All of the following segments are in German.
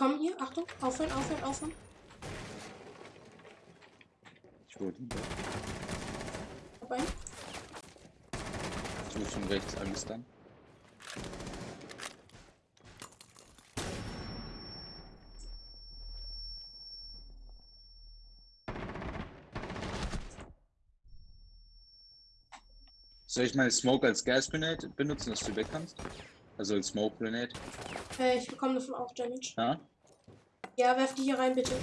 komme hier. Achtung. Aufhören, aufhören, aufhören. Ich wurde hinter. Vorbei. Ich wurde von rechts angestannt. Soll ich meine Smoke als Gas Grenade benutzen, dass du weg kannst? Also als Smoke Grenade? Äh, ich bekomme davon auch Damage. Ja? Ja, werf die hier rein, bitte.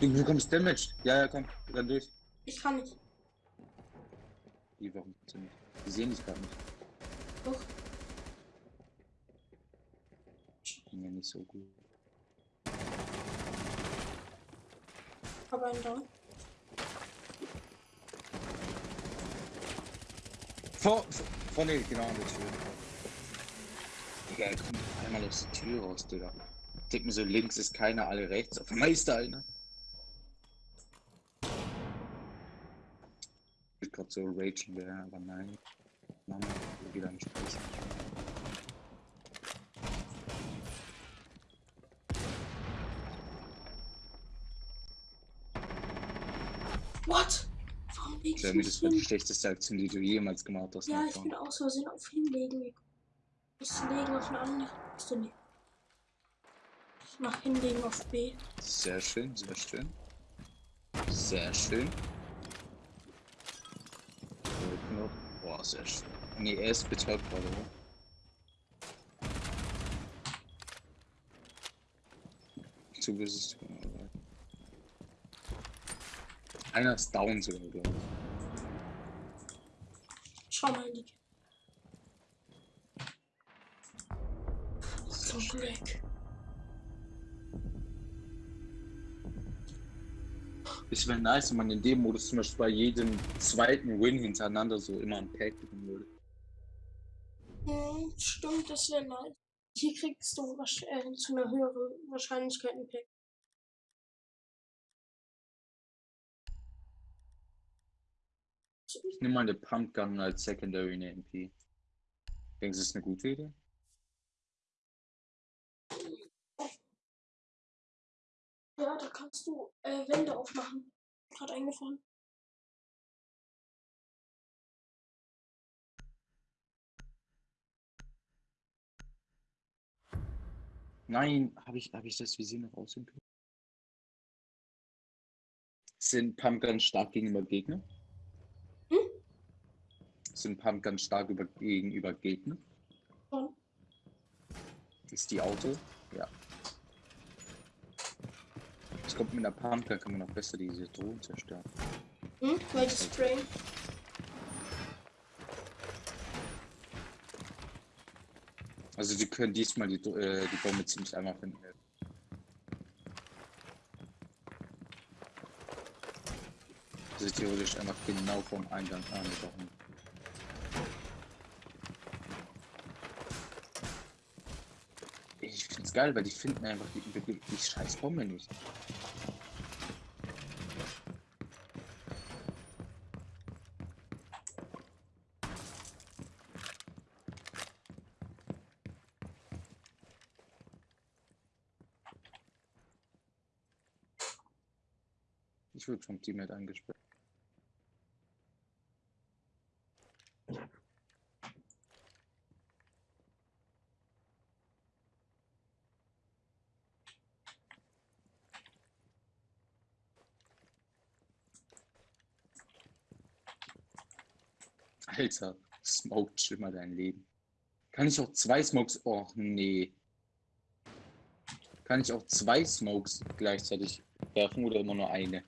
Du bekommst Damage. Ja, ja, komm, dann durch. Ich kann nicht. Die, warum kannst du nicht? Die sehen dich gerade nicht. Doch. Ich bin ja nicht so gut. Aber einen da. Vor, vor, vorne, genau an der Tür. Digga, er kommt einmal aus der Tür raus, Digga. Denk mir so, links ist keiner, alle rechts. Auf einmal ist da einer. Ich gerade so ragen wäre, aber nein. Mama, wieder nicht sprechen. What? Warum leg ich mich das war die schlechteste Aktion, die du jemals gemacht hast. Ja, ich bin aus Versehen auf hinlegen. Ich muss legen auf eine andere. Bist du nicht? Mach hinlegen auf B. Sehr schön, sehr schön. Sehr schön. Boah, sehr schön. Nee, er ist betäubt gerade, oder? Du wirst es tun, aber. Einer ist down sogar, glaube ich. Schau mal die. So Black. Es wäre nice, wenn man in dem Modus zum Beispiel bei jedem zweiten Win hintereinander so immer ein Pack bekommen würde. Hm, stimmt, das wäre nice. Hier kriegst du äh, zu einer höheren Wahrscheinlichkeit ein Pack. Ich nehme mal eine Pumpgun als Secondary in der MP. Denkst du, das ist eine gute Idee? Ja, da kannst du äh, Wände aufmachen. Gerade eingefallen. Nein, habe ich, hab ich das Visier noch können? Sind Pumpguns stark gegenüber Gegner? Hm? Sind Pumpguns stark über, gegenüber Gegner? Schon. Ist die Auto? Ja. Ich glaube, mit einer Pumpgun kann man auch besser diese Drohnen zerstören. Hm? Welches Spray? Also die können diesmal die, äh, die Bombe ziemlich einfach finden. Also theoretisch einfach genau vom Eingang angebracht. Geil, weil die finden einfach die, die, die scheiß Bombe nicht. Ich wurde vom Teammate angesperrt. Alter, Smoke schlimmer dein Leben. Kann ich auch zwei Smokes? Oh nee. Kann ich auch zwei Smokes gleichzeitig werfen oder immer nur eine?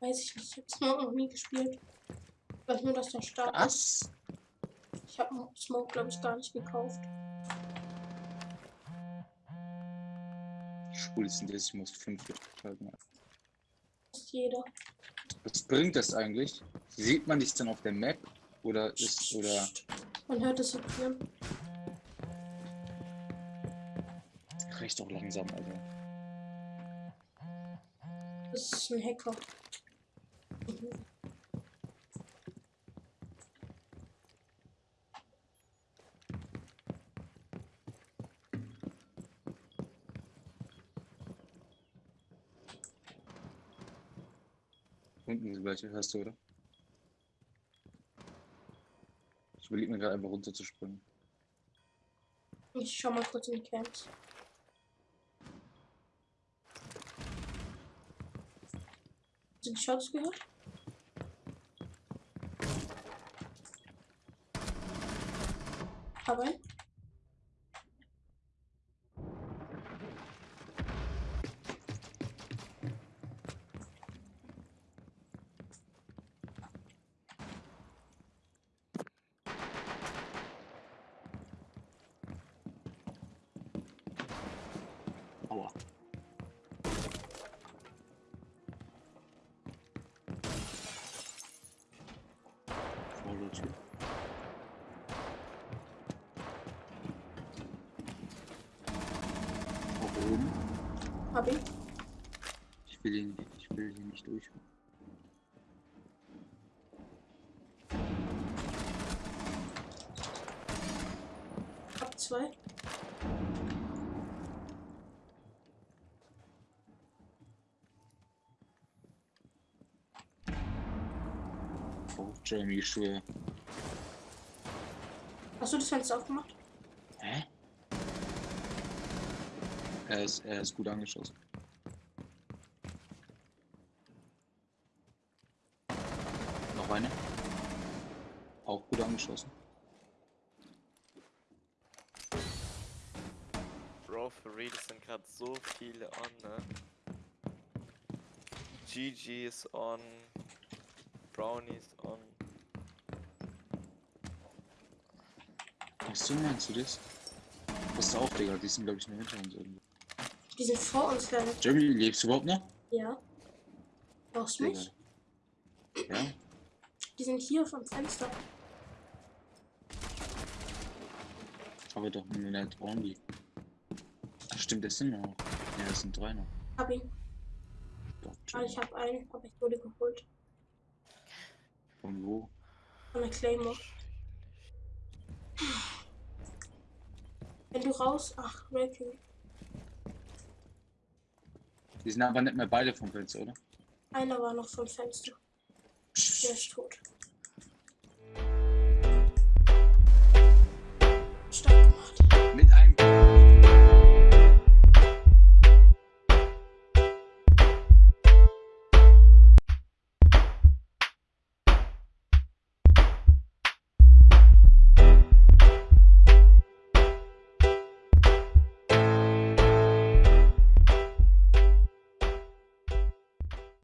Weiß ich nicht. Ich habe Smoke noch nie gespielt. Ich weiß nur, dass der stark ist. Was? Ich habe Smoke, glaube ich, gar nicht gekauft. Schwul ist denn das? Ich muss 45 Folgen. Fast jeder. Was bringt das eigentlich? Sieht man dich dann auf der Map? Oder ist, oder. Man hört es vibrieren. Recht auch langsam, also. Das ist ein Hacker. Mhm. Unten das gleiche, hörst du, oder? Ich überlege mir gerade einfach runter zu springen. Ich schau mal kurz in die Camps. Du die Shots gehört? Aber Aua. Auch oben. hab ich. Ich will ihn, ich will hier nicht durch. Hab zwei. Oh, Jeremy, ich schwöre. Hast du das Fenster aufgemacht? Hä? Er ist, er ist gut angeschossen. Noch eine. Auch gut angeschossen. Bro, für real es sind gerade so viele on, ne? GG ist on. Brownie ist on. Ach so, meinst du das? Pass auf, Digga, die sind, glaube ich, nur hinter uns irgendwo. Die sind vor uns, Leute. Jeremy, lebst du überhaupt noch? Ja. Brauchst du mich? Ja? Die sind hier vom Fenster. Aber doch nur nicht only. Ach stimmt, das sind noch. Ja, das sind drei noch. Hab ihn. Gott, Ah, ich hab einen, aber ich wurde geholt. Von wo? Von der Claymore. Wenn du raus. Ach, Ranking. Die sind aber nicht mehr beide vom Fenster, oder? Einer war noch vom Fenster. Der ist tot. Stark gemacht.